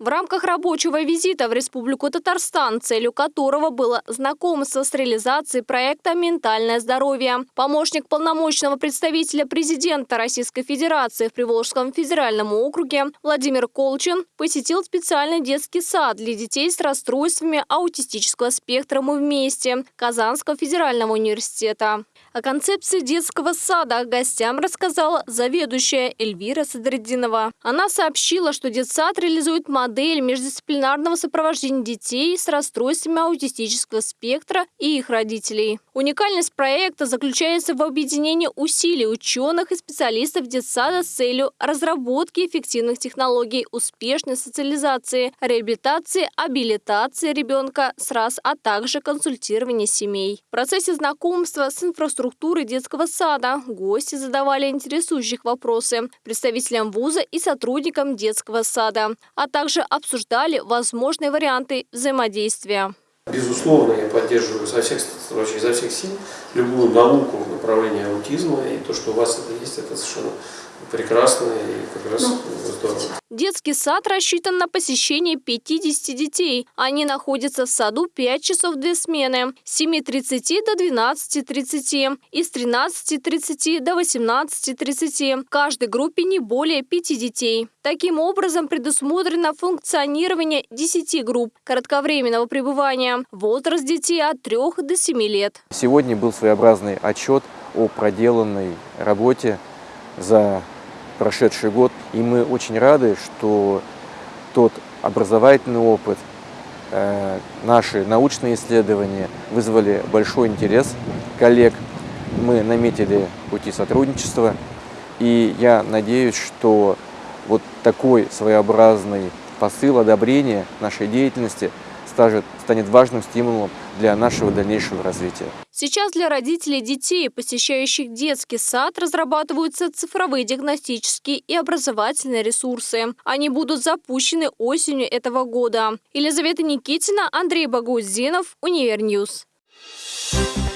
В рамках рабочего визита в Республику Татарстан, целью которого было знакомство с реализацией проекта «Ментальное здоровье», помощник полномочного представителя президента Российской Федерации в Приволжском федеральном округе Владимир Колчин посетил специальный детский сад для детей с расстройствами аутистического спектра «Мы вместе» Казанского федерального университета. О концепции детского сада гостям рассказала заведующая Эльвира Садреддинова. Она сообщила, что детсад реализует модель междисциплинарного сопровождения детей с расстройствами аутистического спектра и их родителей. Уникальность проекта заключается в объединении усилий ученых и специалистов детсада с целью разработки эффективных технологий успешной социализации, реабилитации, абилитации ребенка с раз, а также консультирования семей. В процессе знакомства с инфраструктурой детского сада. Гости задавали интересующих вопросы представителям вуза и сотрудникам детского сада, а также обсуждали возможные варианты взаимодействия. Безусловно, я поддерживаю со всех, вообще, изо всех сил любую науку в направлении аутизма, и то, что у вас это есть, это совершенно прекрасно и как раз здорово. Детский сад рассчитан на посещение 50 детей. Они находятся в саду 5 часов две смены с 7.30 до 12.30 и с 13.30 до 18.30. В каждой группе не более 5 детей. Таким образом предусмотрено функционирование 10 групп кратковременного пребывания. Возраст детей от 3 до 7 лет. Сегодня был своеобразный отчет о проделанной работе за прошедший год. И мы очень рады, что тот образовательный опыт, э, наши научные исследования вызвали большой интерес коллег. Мы наметили пути сотрудничества. И я надеюсь, что вот такой своеобразный посыл одобрения нашей деятельности станет важным стимулом для нашего дальнейшего развития. Сейчас для родителей детей, посещающих детский сад, разрабатываются цифровые диагностические и образовательные ресурсы. Они будут запущены осенью этого года. Елизавета Никитина, Андрей Багаутдинов, Univer News. Thank